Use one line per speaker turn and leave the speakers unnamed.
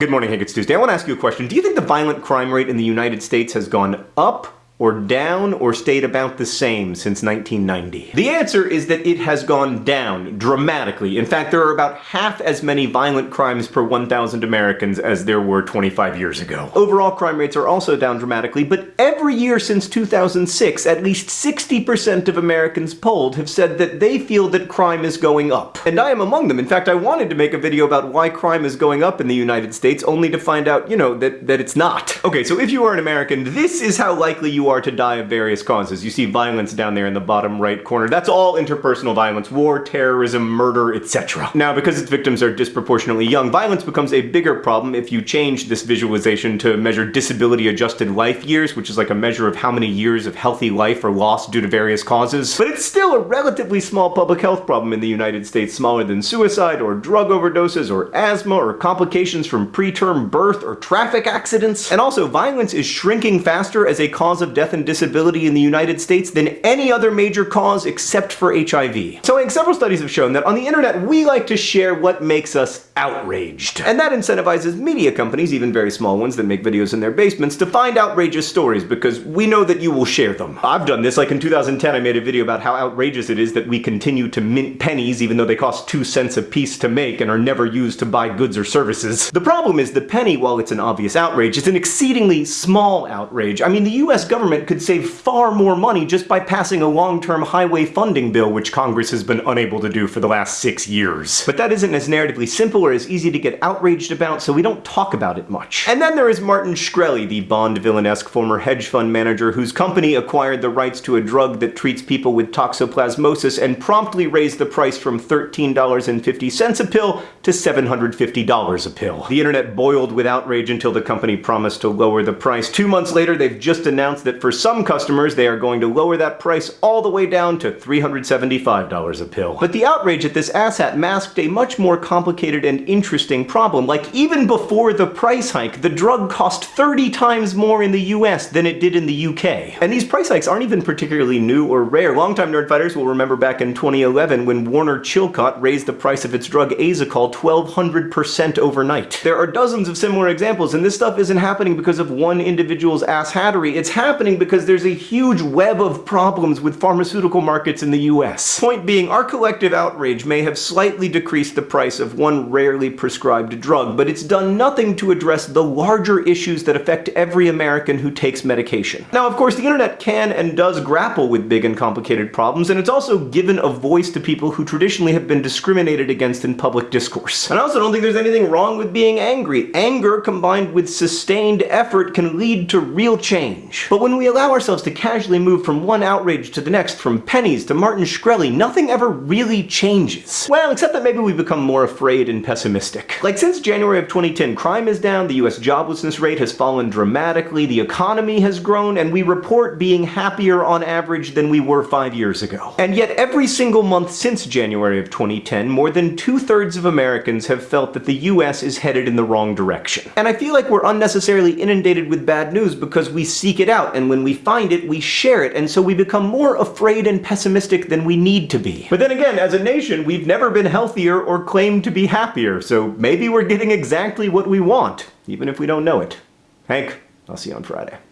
Good morning, Hank. It's Tuesday. I want to ask you a question. Do you think the violent crime rate in the United States has gone up or down or stayed about the same since 1990? The answer is that it has gone down dramatically. In fact, there are about half as many violent crimes per 1,000 Americans as there were 25 years ago. Overall crime rates are also down dramatically, but every year since 2006, at least 60% of Americans polled have said that they feel that crime is going up. And I am among them. In fact, I wanted to make a video about why crime is going up in the United States, only to find out, you know, that, that it's not. Okay, so if you are an American, this is how likely you are to die of various causes. You see violence down there in the bottom right corner. That's all interpersonal violence, war, terrorism, murder, etc. Now, because its victims are disproportionately young, violence becomes a bigger problem if you change this visualization to measure disability-adjusted life years, which is like a measure of how many years of healthy life are lost due to various causes. But it's still a relatively small public health problem in the United States, smaller than suicide, or drug overdoses, or asthma, or complications from preterm birth, or traffic accidents. And also, violence is shrinking faster as a cause of death and disability in the United States than any other major cause except for HIV. So several studies have shown that on the internet we like to share what makes us outraged. And that incentivizes media companies, even very small ones that make videos in their basements, to find outrageous stories because we know that you will share them. I've done this, like in 2010 I made a video about how outrageous it is that we continue to mint pennies even though they cost two cents a piece to make and are never used to buy goods or services. The problem is the penny, while it's an obvious outrage, is an exceedingly small outrage. I mean, the US government could save far more money just by passing a long-term highway funding bill, which Congress has been unable to do for the last six years. But that isn't as narratively simple or as easy to get outraged about, so we don't talk about it much. And then there is Martin Shkreli, the Bond villain-esque former hedge fund manager whose company acquired the rights to a drug that treats people with toxoplasmosis and promptly raised the price from $13.50 a pill to $750 a pill. The internet boiled with outrage until the company promised to lower the price. Two months later, they've just announced that for some customers, they are going to lower that price all the way down to $375 a pill. But the outrage at this asshat masked a much more complicated and interesting problem. Like, even before the price hike, the drug cost 30 times more in the US than it did in the UK. And these price hikes aren't even particularly new or rare. Longtime nerdfighters will remember back in 2011 when Warner Chilcott raised the price of its drug Asacol 1200% overnight. There are dozens of similar examples, and this stuff isn't happening because of one individual's asshattery. It's happening because there's a huge web of problems with pharmaceutical markets in the US. Point being, our collective outrage may have slightly decreased the price of one rarely prescribed drug, but it's done nothing to address the larger issues that affect every American who takes medication. Now, of course, the internet can and does grapple with big and complicated problems, and it's also given a voice to people who traditionally have been discriminated against in public discourse. And I also don't think there's anything wrong with being angry. Anger combined with sustained effort can lead to real change. But when we allow ourselves to casually move from one outrage to the next, from pennies to Martin Shkreli, nothing ever really changes. Well, except that maybe we become more afraid and pessimistic. Like since January of 2010, crime is down, the US joblessness rate has fallen dramatically, the economy has grown, and we report being happier on average than we were five years ago. And yet every single month since January of 2010, more than two-thirds of Americans have felt that the US is headed in the wrong direction. And I feel like we're unnecessarily inundated with bad news because we seek it out, and when we find it, we share it, and so we become more afraid and pessimistic than we need to be. But then again, as a nation, we've never been healthier or claimed to be happier, so maybe we're getting exactly what we want, even if we don't know it. Hank, I'll see you on Friday.